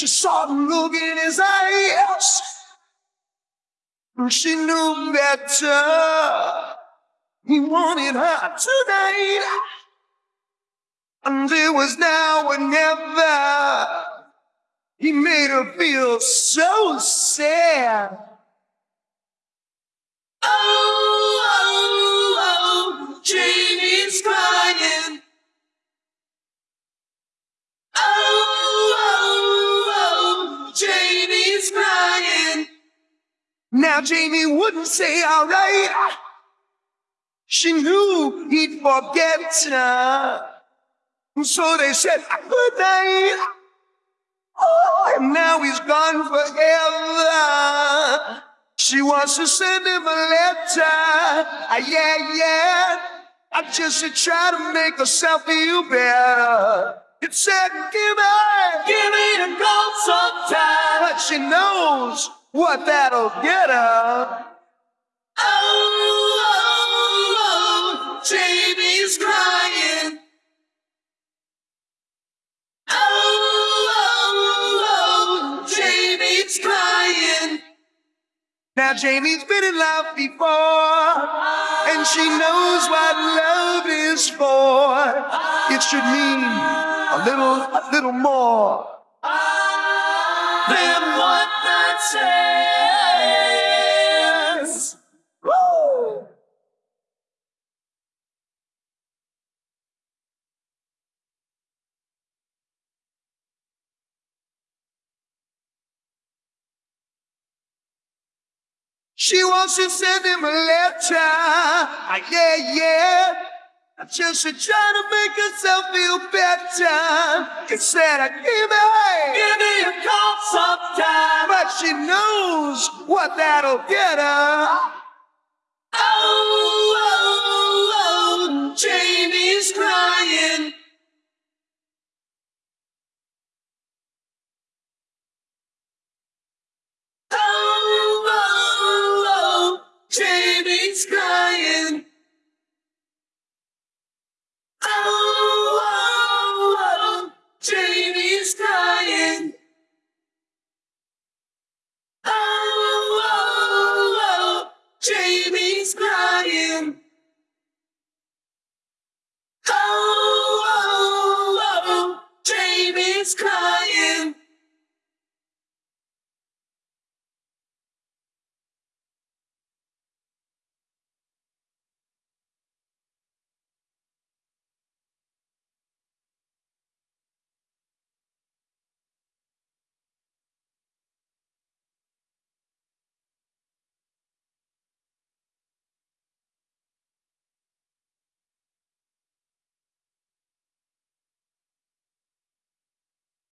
She saw the look in his eyes. And she knew better. He wanted her tonight. And it was now or never. He made her feel so sad. Now Jamie wouldn't say all right. She knew he'd forget her. So they said good night. Oh, and now he's gone forever. She wants to send him a letter. Ah, yeah, yeah. I just to try to make herself feel better. It said, give me, give me a call sometime. But she knows what that'll get her. Oh, love, Jamie's crying Oh, oh, oh, Jamie's crying. Now Jamie's been in love before, and she knows what love is for. It should mean a little, a little more She wants to send him a letter. Ah, yeah, yeah. Just to try to make herself feel better. Instead of give me, give me a call sometime. But she knows what that'll get her. Oh, oh, oh, crying. is crying. Oh, oh, oh, oh Jamie's crying.